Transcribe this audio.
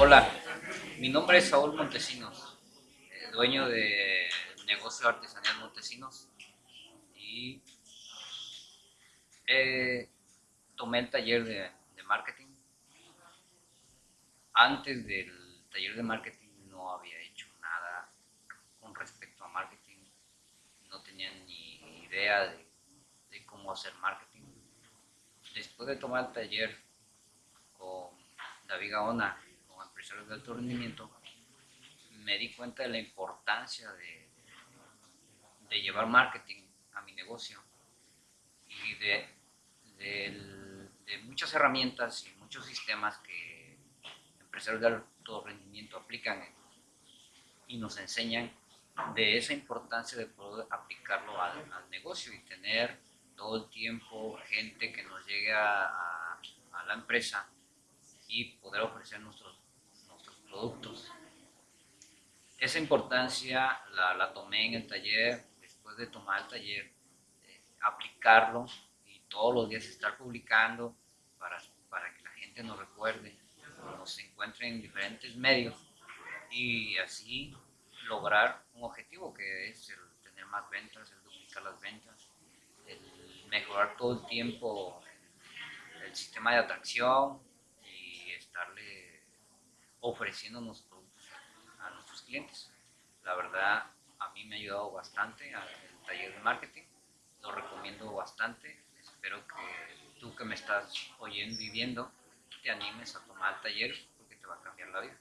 Hola, mi nombre es Saúl Montesinos, dueño de negocio artesanal Montesinos y eh, tomé el taller de, marketing. Antes del taller de marketing no había hecho nada con respecto a marketing, no tenía ni idea de, de cómo hacer marketing. Después de tomar el taller con David Gaona, de alto rendimiento, me di cuenta de la importancia de, llevar marketing a mi negocio y de, de, muchas herramientas y muchos sistemas que empresarios de alto rendimiento aplican y nos enseñan de esa importancia de poder aplicarlo al, negocio y tener todo el tiempo gente que nos llegue a, a la empresa y poder ofrecer nuestros productos. Esa importancia la, tomé en el taller, después de tomar el taller, eh, aplicarlo y todos los días estar publicando para, para que la gente nos recuerde, nos encuentre en diferentes medios y así lograr un objetivo que es el tener más ventas, el duplicar las ventas, el mejorar todo el tiempo el sistema de atracción ofreciéndonos productos a nuestros clientes. La verdad, a mí me ha ayudado bastante al taller de marketing, lo recomiendo bastante. Espero que tú que me estás oyendo y te animes a tomar el taller porque te va a cambiar la vida.